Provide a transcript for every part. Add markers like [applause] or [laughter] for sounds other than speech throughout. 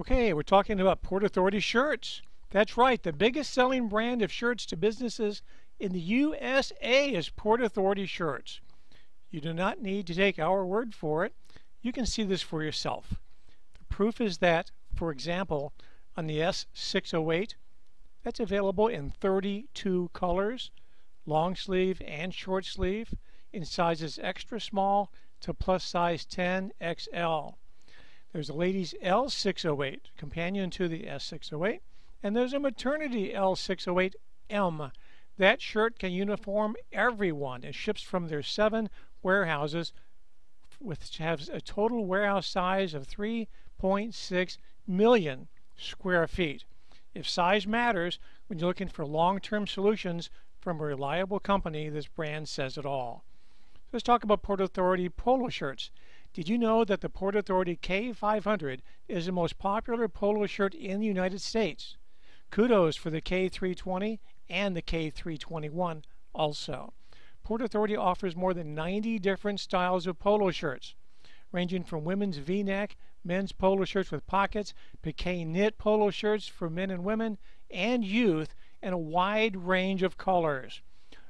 Okay, we're talking about Port Authority shirts. That's right, the biggest selling brand of shirts to businesses in the USA is Port Authority shirts. You do not need to take our word for it. You can see this for yourself. The proof is that, for example, on the S608, that's available in 32 colors, long sleeve and short sleeve, in sizes extra small to plus size 10 XL. There's a ladies L608, companion to the S608, and there's a maternity L608M. That shirt can uniform everyone. It ships from their seven warehouses, which has a total warehouse size of 3.6 million square feet. If size matters, when you're looking for long-term solutions from a reliable company, this brand says it all. Let's talk about Port Authority polo shirts. Did you know that the Port Authority K500 is the most popular polo shirt in the United States? Kudos for the K320 and the K321 also. Port Authority offers more than 90 different styles of polo shirts, ranging from women's v-neck, men's polo shirts with pockets, piqué knit polo shirts for men and women, and youth, and a wide range of colors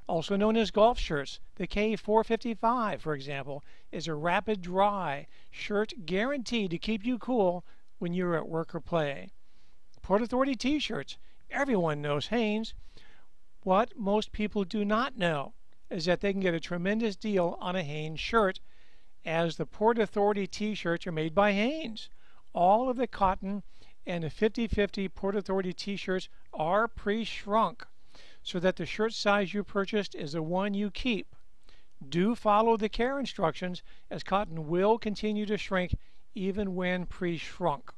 also known as golf shirts. The K455, for example, is a rapid dry shirt guaranteed to keep you cool when you're at work or play. Port Authority t-shirts. Everyone knows Hanes. What most people do not know is that they can get a tremendous deal on a Hanes shirt as the Port Authority t-shirts are made by Hanes. All of the cotton and the 50-50 Port Authority t-shirts are pre-shrunk so that the shirt size you purchased is the one you keep. Do follow the care instructions as cotton will continue to shrink even when pre-shrunk.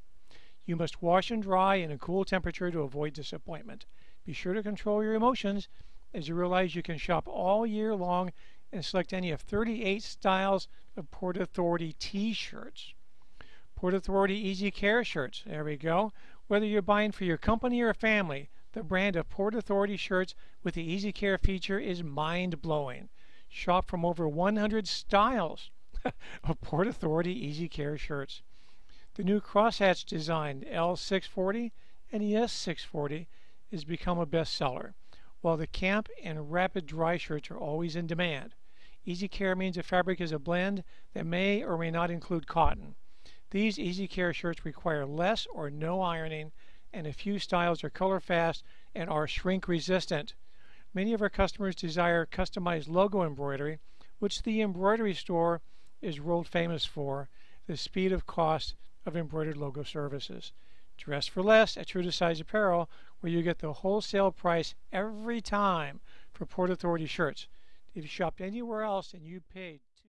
You must wash and dry in a cool temperature to avoid disappointment. Be sure to control your emotions as you realize you can shop all year long and select any of 38 styles of Port Authority t-shirts. Port Authority Easy Care shirts. There we go. Whether you're buying for your company or family, the brand of Port Authority shirts with the Easy Care feature is mind-blowing. Shop from over 100 styles [laughs] of Port Authority Easy Care shirts. The new crosshatch design L640 and S640 has become a bestseller, while the camp and rapid dry shirts are always in demand. Easy Care means the fabric is a blend that may or may not include cotton. These Easy Care shirts require less or no ironing and a few styles are color fast and are shrink resistant. Many of our customers desire customized logo embroidery, which the embroidery store is world famous for, the speed of cost of embroidered logo services. Dress for less at True to Size Apparel, where you get the wholesale price every time for Port Authority shirts. If you shopped anywhere else and you paid